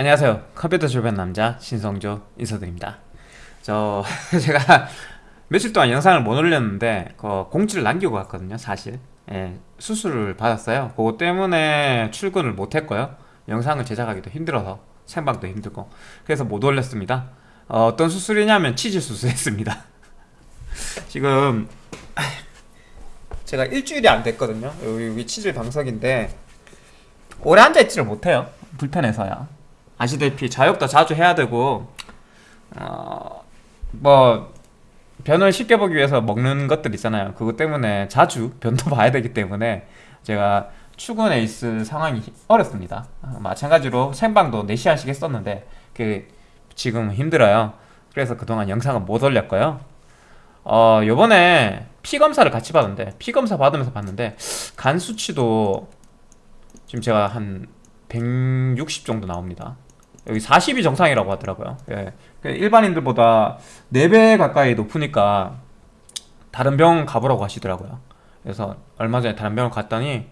안녕하세요. 컴퓨터 주변 남자 신성조 인사드립니다. 저 제가 며칠 동안 영상을 못 올렸는데 그 공지를 남기고 갔거든요 사실. 예, 수술을 받았어요. 그거 때문에 출근을 못 했고요. 영상을 제작하기도 힘들어서 생방도 힘들고 그래서 못 올렸습니다. 어, 떤 수술이냐면 치질 수술했습니다. 지금 제가 일주일이 안 됐거든요. 여기, 여기 치질 방석인데 오래 앉아있지를 못해요. 불편해서요 아시다시피 자욕도 자주 해야 되고 어, 뭐 변을 쉽게 보기 위해서 먹는 것들 있잖아요. 그것 때문에 자주 변도 봐야 되기 때문에 제가 출근에 있을 상황이 어렵습니다. 어, 마찬가지로 생방도 4시간씩 했었는데 그 지금 힘들어요. 그래서 그동안 영상은 못 올렸고요. 어 요번에 피검사를 같이 받았는데 피검사 받으면서 봤는데 간 수치도 지금 제가 한 160 정도 나옵니다 여기 40이 정상이라고 하더라고요. 예. 그 일반인들보다 4배 가까이 높으니까 다른 병 가보라고 하시더라고요. 그래서 얼마 전에 다른 병을 갔더니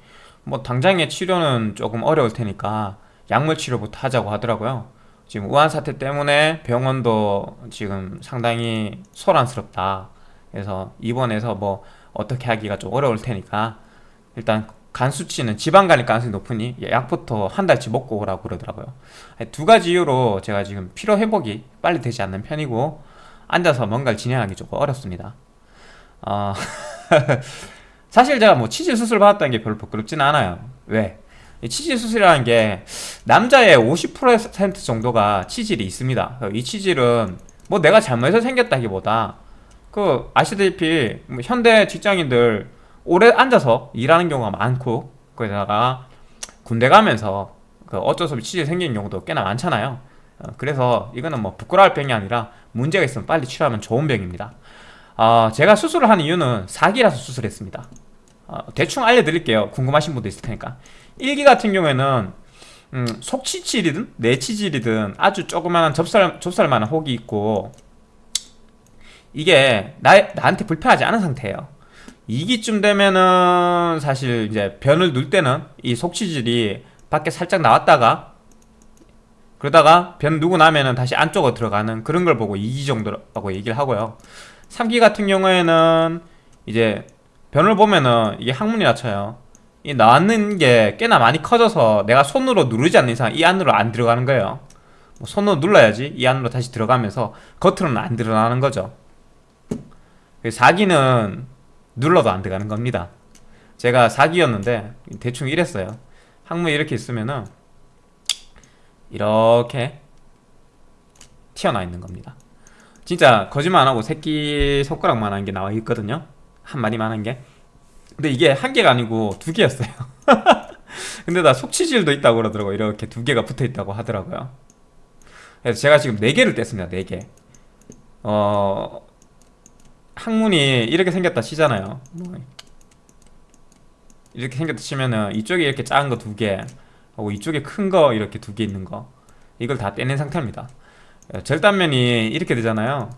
뭐 당장의 치료는 조금 어려울 테니까 약물 치료부터 하자고 하더라고요. 지금 우한 사태 때문에 병원도 지금 상당히 소란스럽다. 그래서 입원해서 뭐 어떻게 하기가 좀 어려울 테니까 일단 간 수치는 지방 간일 가능성이 높으니 약부터 한 달치 먹고 오라고 그러더라고요. 두 가지 이유로 제가 지금 피로 회복이 빨리 되지 않는 편이고 앉아서 뭔가를 진행하기 조금 어렵습니다. 어 사실 제가 뭐 치질 수술 받았다는 게 별로 부끄럽지는 않아요. 왜? 치질 수술이라는 게 남자의 50% 정도가 치질이 있습니다. 이 치질은 뭐 내가 잘못해서 생겼다기보다 그 아시다시피 뭐 현대 직장인들 오래 앉아서 일하는 경우가 많고 거기다가 군대 가면서 그 어쩔 수 없이 치질 생기는 경우도 꽤나 많잖아요. 어, 그래서 이거는 뭐 부끄러울 병이 아니라 문제가 있으면 빨리 치료하면 좋은 병입니다. 어, 제가 수술을 한 이유는 사기라서 수술했습니다. 어, 대충 알려드릴게요. 궁금하신 분도 있을 테니까. 1기 같은 경우에는 음, 속치질이든 내치질이든 아주 조그마한 접살, 접살만한 혹이 있고 이게 나, 나한테 불편하지 않은 상태예요 2기쯤 되면은 사실 이제 변을 눌 때는 이 속치질이 밖에 살짝 나왔다가 그러다가 변 누고 나면은 다시 안쪽으로 들어가는 그런 걸 보고 2기 정도라고 얘기를 하고요. 3기 같은 경우에는 이제 변을 보면은 이게 항문이 낮춰요. 이 나왔는 게 꽤나 많이 커져서 내가 손으로 누르지 않는 이상 이 안으로 안 들어가는 거예요. 뭐 손으로 눌러야지 이 안으로 다시 들어가면서 겉으로는 안 드러나는 거죠. 4기는 눌러도 안 들어가는 겁니다. 제가 4기였는데 대충 이랬어요. 항문이 이렇게 있으면은 이렇게 튀어나와 있는 겁니다. 진짜 거짓말 안하고 새끼 손가락만 한 게 나와 있거든요. 한 마리만 한 게. 근데 이게 한 개가 아니고 두 개였어요. 근데 나 속치질도 있다고 그러더라고 이렇게 두 개가 붙어 있다고 하더라고요. 그래서 제가 지금 네 개를 뗐습니다. 네개. 어... 항문이 이렇게 생겼다 치잖아요. 이렇게 생겼다 치면은 이쪽에 이렇게 작은 거 두 개 하고 이쪽에 큰 거 이렇게 두 개 있는 거 이걸 다 떼낸 상태입니다. 절단면이 이렇게 되잖아요.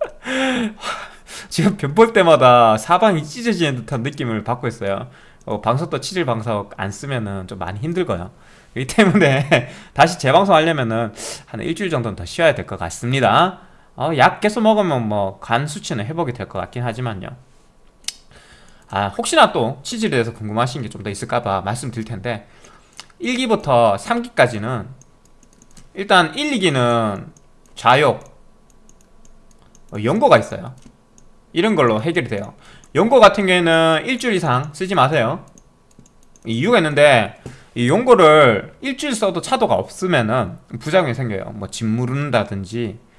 지금 변볼 때마다 사방이 찢어지는 듯한 느낌을 받고 있어요. 어, 방석도 치질 방석 안 쓰면은 좀 많이 힘들고요. 이 때문에 다시 재방송 하려면은 한 일주일 정도는 더 쉬어야 될 것 같습니다 어, 약 계속 먹으면 뭐 간 수치는 회복이 될 것 같긴 하지만요. 아 혹시나 또 치질에 대해서 궁금하신 게 좀 더 있을까봐 말씀드릴 텐데 1기부터 3기까지는 일단 1, 2기는 좌욕 어, 연고가 있어요. 이런 걸로 해결이 돼요. 연고 같은 경우에는 일주일 이상 쓰지 마세요. 이유가 있는데 이 용고를 일주일 써도 차도가 없으면은 부작용이 생겨요. 뭐 짓무른다든지 어,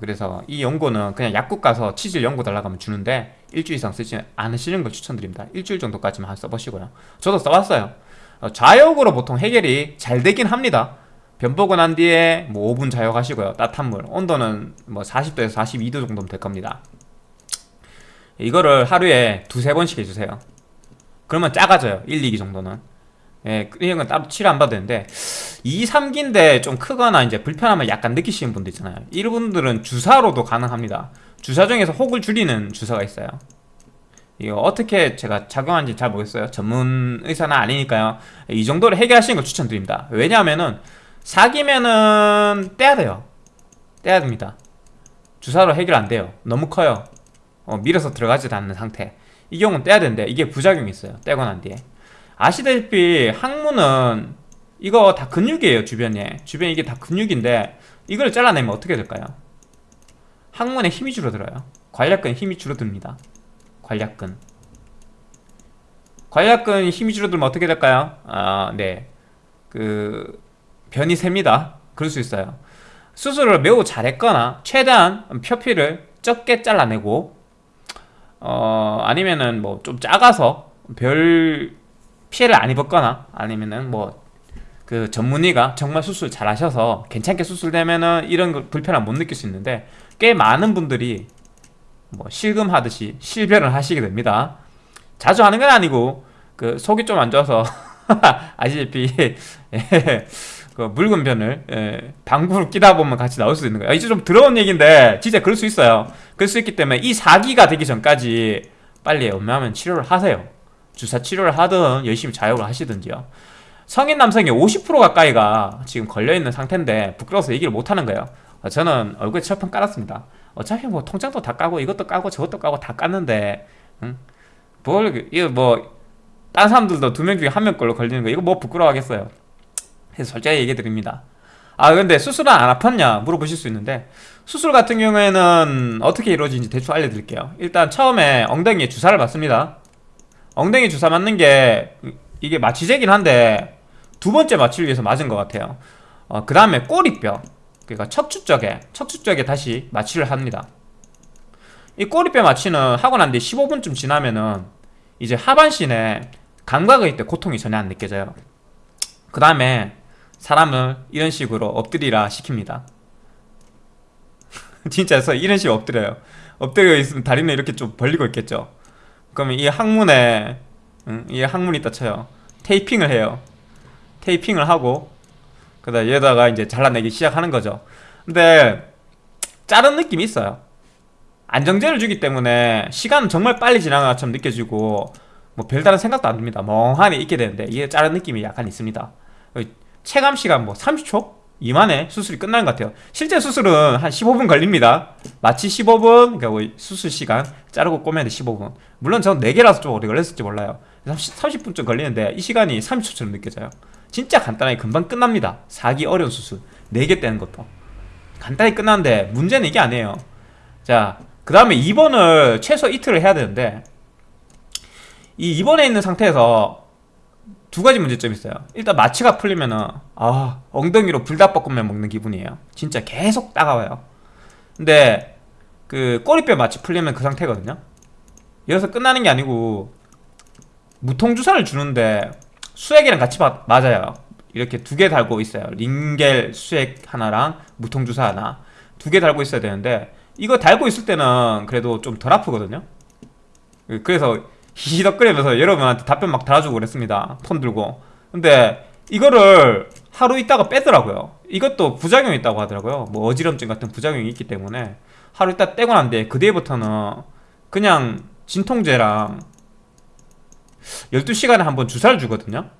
그래서 이 연고는 그냥 약국 가서 치질 연고 달라고 하면 주는데 일주일 이상 쓰지 않으시는 걸 추천드립니다. 일주일 정도까지만 써보시고요. 저도 써봤어요. 어, 좌욕으로 보통 해결이 잘 되긴 합니다. 변 보고 난 뒤에 뭐 5분 좌욕하시고요. 따뜻한 물 온도는 뭐 40도에서 42도 정도면 될 겁니다. 이거를 하루에 두세 번씩 해주세요. 그러면 작아져요. 1, 2기 정도는 예, 이런 건 따로 치료 안 받아도 되는데 2, 3기인데 좀 크거나 이제 불편함을 약간 느끼시는 분들 있잖아요. 이분들은 주사로도 가능합니다. 주사 중에서 혹을 줄이는 주사가 있어요. 이거 어떻게 제가 작용하는지 잘 모르겠어요. 전문 의사는 아니니까요. 이 정도로 해결하시는 걸 추천드립니다. 왜냐하면은 사기면은 떼야 돼요. 떼야 됩니다. 주사로 해결 안 돼요. 너무 커요. 어, 밀어서 들어가지도 않는 상태. 이 경우는 떼야 되는데 이게 부작용이 있어요. 떼고 난 뒤에 아시다시피 항문은 이거 다 근육이에요 주변에 주변에 이게 다 근육인데 이걸 잘라내면 어떻게 될까요? 항문에 힘이 줄어들어요 관략근 힘이 줄어듭니다 관략근 관략근 힘이 줄어들면 어떻게 될까요? 아, 네. 그 변이 셉니다. 그럴 수 있어요. 수술을 매우 잘했거나 최대한 표피를 적게 잘라내고 어 아니면은 뭐 좀 작아서 별 피해를 안 입었거나 아니면은 뭐 그 전문의가 정말 수술 잘 하셔서 괜찮게 수술되면은 이런 불편함 못 느낄 수 있는데 꽤 많은 분들이 뭐 실금하듯이 실별을 하시게 됩니다. 자주 하는 건 아니고 그 속이 좀 안 좋아서 아시다시피 예, 그 묽은 변을 예, 방구를 끼다 보면 같이 나올 수 있는 거예요. 이제 좀 더러운 얘기인데 진짜 그럴 수 있어요. 그럴 수 있기 때문에 이 사기가 되기 전까지 빨리 웬만하면 치료를 하세요 주사 치료를 하든 열심히 자욕을 하시든지요. 성인 남성의 50% 가까이가 지금 걸려있는 상태인데 부끄러워서 얘기를 못하는 거예요. 저는 얼굴에 철판 깔았습니다. 어차피 뭐 통장도 다 까고 이것도 까고 저것도 까고 다 깠는데 응? 뭘 이거 뭐딴 사람들도 두 명 중에 한 명 걸로 걸리는 거 이거 뭐 부끄러워하겠어요? 그래서 솔직하게 얘기 드립니다. 아 근데 수술은 안 아팠냐 물어보실 수 있는데 수술 같은 경우에는 어떻게 이루어지는지 대충 알려드릴게요. 일단 처음에 엉덩이에 주사를 맞습니다 엉덩이 주사 맞는 게 이게 마취제긴 한데 두 번째 마취를 위해서 맞은 것 같아요. 어, 그 다음에 꼬리뼈. 그러니까 척추 쪽에 척추 쪽에 다시 마취를 합니다. 이 꼬리뼈 마취는 하고 난 뒤 15분쯤 지나면은 이제 하반신에 감각의 때 고통이 전혀 안 느껴져요. 그 다음에 사람을 이런 식으로 엎드리라 시킵니다. 진짜 서 이런 식으로 엎드려요. 엎드려 있으면 다리는 이렇게 좀 벌리고 있겠죠 그러면 이 항문에 응, 이 항문이 있다 쳐요. 테이핑을 해요. 테이핑을 하고 그다 얘다가 이제 잘라내기 시작하는 거죠. 근데 자른 느낌이 있어요. 안정제를 주기 때문에 시간은 정말 빨리 지나간 것처럼 느껴지고 뭐 별다른 생각도 안 듭니다. 멍하니 있게 되는데 이게 자른 느낌이 약간 있습니다. 체감 시간 뭐 30초? 이만에 수술이 끝나는 것 같아요. 실제 수술은 한 15분 걸립니다. 마치 15분 그러니까 뭐 수술 시간 자르고 꼬매는데 15분. 물론 저는 4개라서 좀 오래 걸렸을지 몰라요. 30, 분쯤 걸리는데 이 시간이 30초처럼 느껴져요. 진짜 간단하게 금방 끝납니다. 사기 어려운 수술. 4개 떼는 것도. 간단히 끝났는데 문제는 이게 아니에요. 자그 다음에 입원을 최소 이틀을 해야 되는데 이 입원해 있는 상태에서 두 가지 문제점이 있어요. 일단 마취가 풀리면은 아 엉덩이로 불닭볶음면 먹는 기분이에요. 진짜 계속 따가워요. 근데 그 꼬리뼈 마취 풀리면 그 상태거든요. 여기서 끝나는 게 아니고 무통주사를 주는데 수액이랑 같이 마, 맞아요. 이렇게 두 개 달고 있어요. 링겔 수액 하나랑 무통주사 하나. 두 개 달고 있어야 되는데 이거 달고 있을 때는 그래도 좀 덜 아프거든요. 그래서 히히덕거리면서 여러분한테 답변 막 달아주고 그랬습니다. 폰 들고. 근데 이거를 하루 있다가 빼더라고요. 이것도 부작용이 있다고 하더라고요. 뭐 어지럼증 같은 부작용이 있기 때문에 하루 있다 떼고 난 뒤에 그 뒤에부터는 그냥 진통제랑 12시간에 한 번 주사를 주거든요.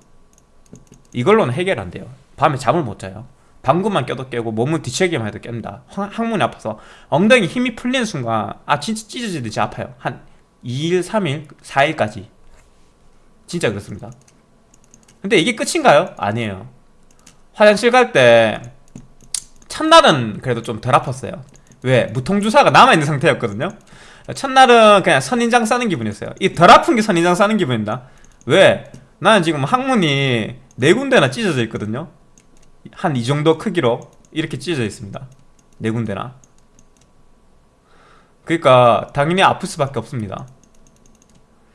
이걸로는 해결 안 돼요. 밤에 잠을 못 자요. 방구만 껴도 깨고 몸을 뒤척이만 해도 깬다. 항문이 아파서 엉덩이 힘이 풀리는 순간 아 진짜 찢어지듯이 아파요. 한 2일, 3일, 4일까지. 진짜 그렇습니다. 근데 이게 끝인가요? 아니에요. 화장실 갈 때 첫날은 그래도 좀 덜 아팠어요. 왜? 무통주사가 남아있는 상태였거든요. 첫날은 그냥 선인장 싸는 기분이었어요. 이 덜 아픈 게 선인장 싸는 기분입니다. 왜? 나는 지금 항문이 네 군데나 찢어져 있거든요. 한 이 정도 크기로 이렇게 찢어져 있습니다. 네 군데나 그러니까 당연히 아플 수밖에 없습니다.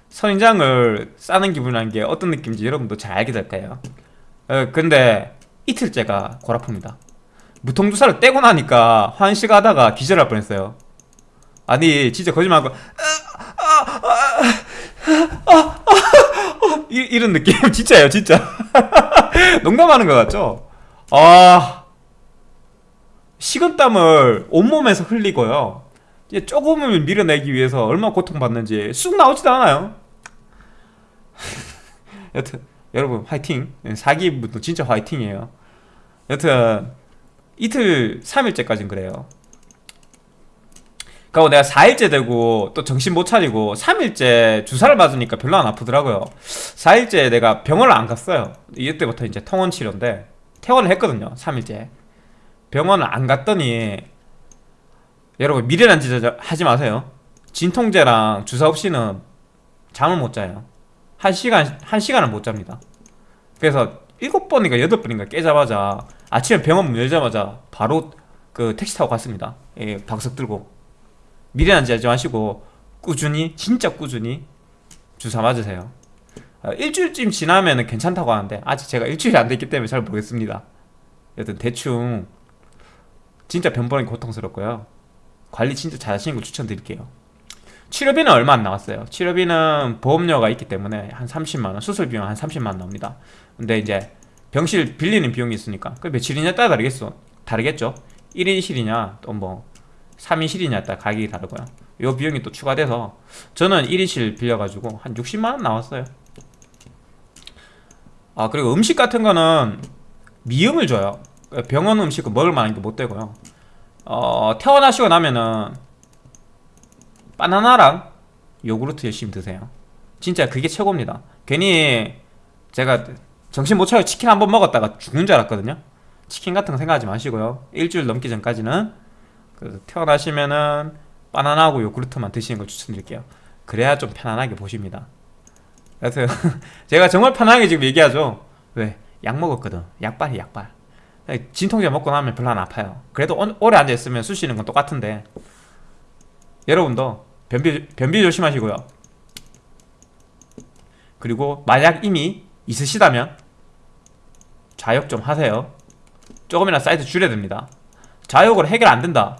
선인장을 싸는 기분이라는 게 어떤 느낌인지 여러분도 잘 알게 될 거예요. 어, 근데 이틀째가 골아픕니다. 무통주사를 떼고 나니까 환식 하다가 기절할 뻔했어요. 아니 진짜 거짓말하고 이 런 느낌. 진짜예요 진짜. 농담하는 것 같죠? 아 식은땀을 온몸에서 흘리고요 조금을 밀어내기 위해서 얼마나 고통받는지 쑥 나오지도 않아요. 여튼 여러분 화이팅. 사기분도 진짜 화이팅이에요. 여튼 이틀 3일째까지는 그래요. 그리고 내가 4일째 되고 또 정신 못 차리고 3일째 주사를 맞으니까 별로 안 아프더라고요. 4일째 내가 병원을 안 갔어요. 이때부터 이제 통원 치료인데 퇴원을 했거든요 3일째. 병원을 안 갔더니 여러분 미련한 짓 하지 마세요. 진통제랑 주사 없이는 잠을 못 자요. 한 시간 한 시간을 못 잡니다. 그래서 일곱 번인가 여덟 번인가 깨자마자 아침에 병원 문 열자마자 바로 그 택시 타고 갔습니다. 예, 박석 들고. 미련한 짓 하지 마시고 꾸준히 진짜 꾸준히 주사 맞으세요. 어, 일주일쯤 지나면 괜찮다고 하는데 아직 제가 일주일이 안 됐기 때문에 잘 모르겠습니다. 여튼 대충 진짜 변번이 고통스럽고요 관리 진짜 잘 하시는 거 추천드릴게요. 치료비는 얼마 안 나왔어요. 치료비는 보험료가 있기 때문에 한 30만원 수술 비용 한 30만원 나옵니다. 근데 이제 병실 빌리는 비용이 있으니까 그 며칠이냐 따라 다르겠어. 다르겠죠? 1인실이냐 또 뭐 3인실이냐 따라 가격이 다르고요. 요 비용이 또 추가돼서 저는 1인실 빌려가지고 한 60만원 나왔어요. 아 그리고 음식 같은 거는 미음을 줘요. 병원 음식은 먹을 만한 게 못 되고요 어, 태어나시고 나면은 바나나랑 요구르트 열심히 드세요. 진짜 그게 최고입니다. 괜히 제가 정신 못 차리고 치킨 한 번 먹었다가 죽는 줄 알았거든요. 치킨 같은 거 생각하지 마시고요. 일주일 넘기 전까지는 그 태어나시면은 바나나하고 요구르트만 드시는 걸 추천드릴게요. 그래야 좀 편안하게 보십니다. 그래서 제가 정말 편하게 지금 얘기하죠. 왜? 약 먹었거든. 약발이 약발 진통제 먹고 나면 별로 안 아파요. 그래도 오, 오래 앉아있으면 쑤 쉬는 건 똑같은데. 여러분도 변비, 변비 조심하시고요. 그리고 만약 이미 있으시다면 좌욕 좀 하세요. 조금이나 사이즈 줄여야 됩니다. 좌욕으로 해결 안 된다.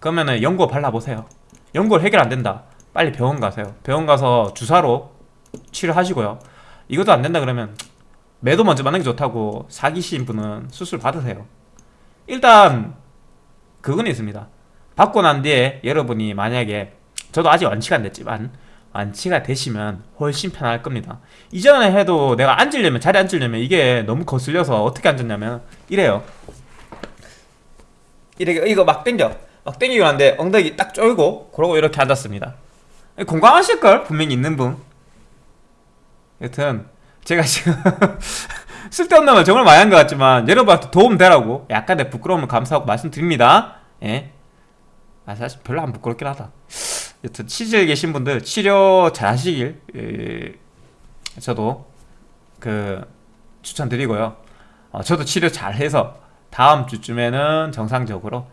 그러면은 연고 발라보세요. 연고를 해결 안 된다. 빨리 병원 가세요. 병원 가서 주사로 치료하시고요. 이것도 안 된다 그러면 매도 먼저 맞는 게 좋다고 사기신 분은 수술 받으세요. 일단 그건 있습니다. 받고 난 뒤에 여러분이 만약에 저도 아직 완치가 안 됐지만 완치가 되시면 훨씬 편할 겁니다. 이전에 해도 내가 앉으려면 자리에 앉으려면 이게 너무 거슬려서 어떻게 앉았냐면 이래요. 이렇게 이거 막 당겨. 막 당기고 하는데 엉덩이 딱 쫄고 그러고 이렇게 앉았습니다. 공감하실걸? 분명히 있는 분. 여튼 제가 지금 쓸데없는 말 정말 많이 한 것 같지만 여러분한테 도움 되라고 약간의 부끄러움을 감수하고 말씀드립니다. 예. 아 사실 별로 안 부끄럽긴 하다. 여튼 치질에 계신 분들 치료 잘 하시길 예, 저도 그 추천드리고요. 어, 저도 치료 잘 해서 다음 주쯤에는 정상적으로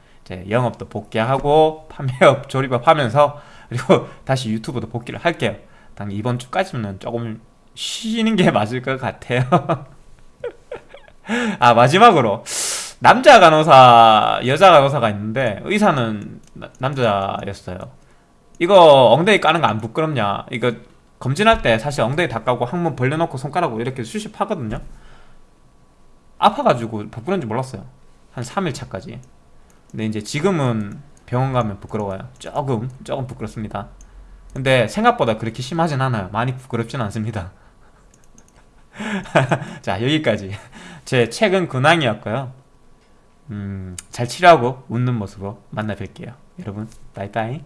영업도 복귀하고 판매업 조립업 하면서 그리고 다시 유튜브도 복귀를 할게요. 당 이번 주까지는 조금 쉬는 게 맞을 것 같아요. 아 마지막으로. 남자 간호사 여자 간호사가 있는데 의사는 나, 남자였어요. 이거 엉덩이 까는 거 안 부끄럽냐? 이거 검진할 때 사실 엉덩이 다 까고 항문 벌려놓고 손가락으로 이렇게 수십하거든요. 아파가지고 부끄러운지 몰랐어요. 한 3일 차까지. 근데 이제 지금은 병원 가면 부끄러워요. 조금 조금 부끄럽습니다 근데 생각보다 그렇게 심하진 않아요. 많이 부끄럽진 않습니다. 자 여기까지. 제 최근 근황이었고요. 음, 잘 치료하고 웃는 모습으로 만나 뵐게요. 여러분 빠이빠이